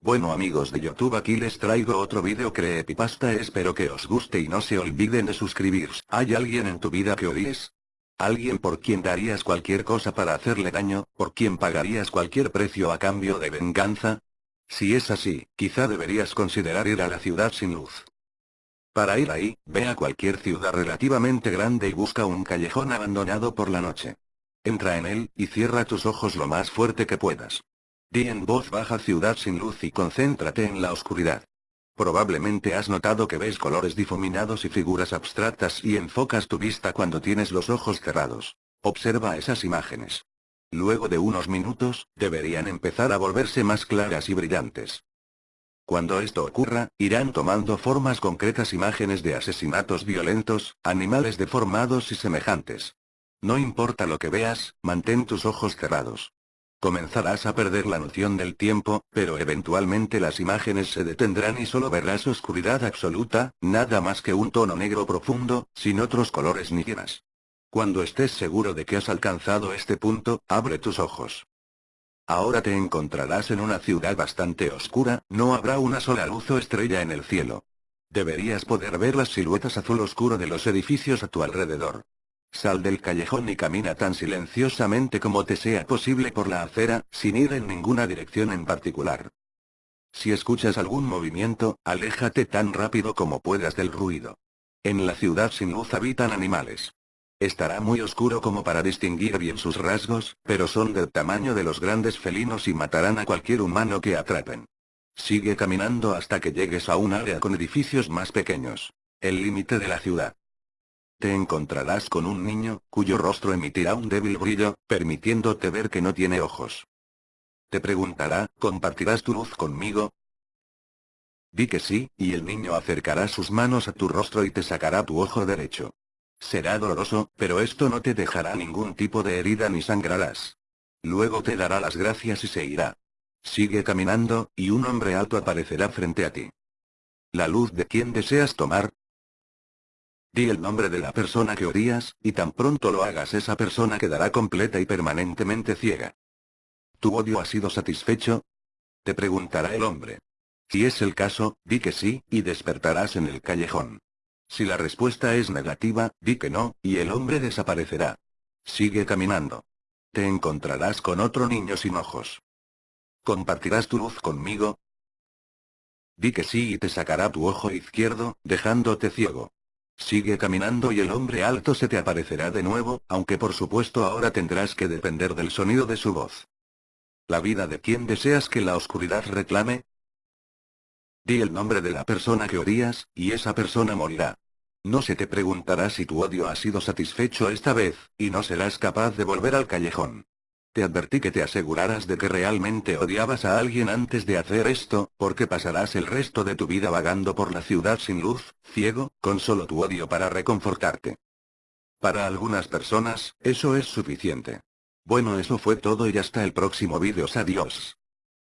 Bueno amigos de YouTube aquí les traigo otro video creepypasta espero que os guste y no se olviden de suscribirse. ¿Hay alguien en tu vida que odies? ¿Alguien por quien darías cualquier cosa para hacerle daño, por quien pagarías cualquier precio a cambio de venganza? Si es así, quizá deberías considerar ir a la ciudad sin luz. Para ir ahí, ve a cualquier ciudad relativamente grande y busca un callejón abandonado por la noche. Entra en él, y cierra tus ojos lo más fuerte que puedas. Di en voz baja ciudad sin luz y concéntrate en la oscuridad. Probablemente has notado que ves colores difuminados y figuras abstractas y enfocas tu vista cuando tienes los ojos cerrados. Observa esas imágenes. Luego de unos minutos, deberían empezar a volverse más claras y brillantes. Cuando esto ocurra, irán tomando formas concretas imágenes de asesinatos violentos, animales deformados y semejantes. No importa lo que veas, mantén tus ojos cerrados. Comenzarás a perder la noción del tiempo, pero eventualmente las imágenes se detendrán y solo verás oscuridad absoluta, nada más que un tono negro profundo, sin otros colores ni llenas. Cuando estés seguro de que has alcanzado este punto, abre tus ojos. Ahora te encontrarás en una ciudad bastante oscura, no habrá una sola luz o estrella en el cielo. Deberías poder ver las siluetas azul oscuro de los edificios a tu alrededor. Sal del callejón y camina tan silenciosamente como te sea posible por la acera, sin ir en ninguna dirección en particular. Si escuchas algún movimiento, aléjate tan rápido como puedas del ruido. En la ciudad sin luz habitan animales. Estará muy oscuro como para distinguir bien sus rasgos, pero son del tamaño de los grandes felinos y matarán a cualquier humano que atrapen. Sigue caminando hasta que llegues a un área con edificios más pequeños. El límite de la ciudad. Te encontrarás con un niño, cuyo rostro emitirá un débil brillo, permitiéndote ver que no tiene ojos. Te preguntará, ¿compartirás tu luz conmigo? Di que sí, y el niño acercará sus manos a tu rostro y te sacará tu ojo derecho. Será doloroso, pero esto no te dejará ningún tipo de herida ni sangrarás. Luego te dará las gracias y se irá. Sigue caminando, y un hombre alto aparecerá frente a ti. ¿La luz de quién deseas tomar? Di el nombre de la persona que odias, y tan pronto lo hagas esa persona quedará completa y permanentemente ciega. ¿Tu odio ha sido satisfecho? Te preguntará el hombre. Si es el caso, di que sí, y despertarás en el callejón. Si la respuesta es negativa, di que no, y el hombre desaparecerá. Sigue caminando. Te encontrarás con otro niño sin ojos. ¿Compartirás tu luz conmigo? Di que sí y te sacará tu ojo izquierdo, dejándote ciego. Sigue caminando y el hombre alto se te aparecerá de nuevo, aunque por supuesto ahora tendrás que depender del sonido de su voz. ¿La vida de quién deseas que la oscuridad reclame? Di el nombre de la persona que odias, y esa persona morirá. No se te preguntará si tu odio ha sido satisfecho esta vez, y no serás capaz de volver al callejón. Te advertí que te aseguraras de que realmente odiabas a alguien antes de hacer esto, porque pasarás el resto de tu vida vagando por la ciudad sin luz, ciego, con solo tu odio para reconfortarte. Para algunas personas, eso es suficiente. Bueno eso fue todo y hasta el próximo vídeo adiós.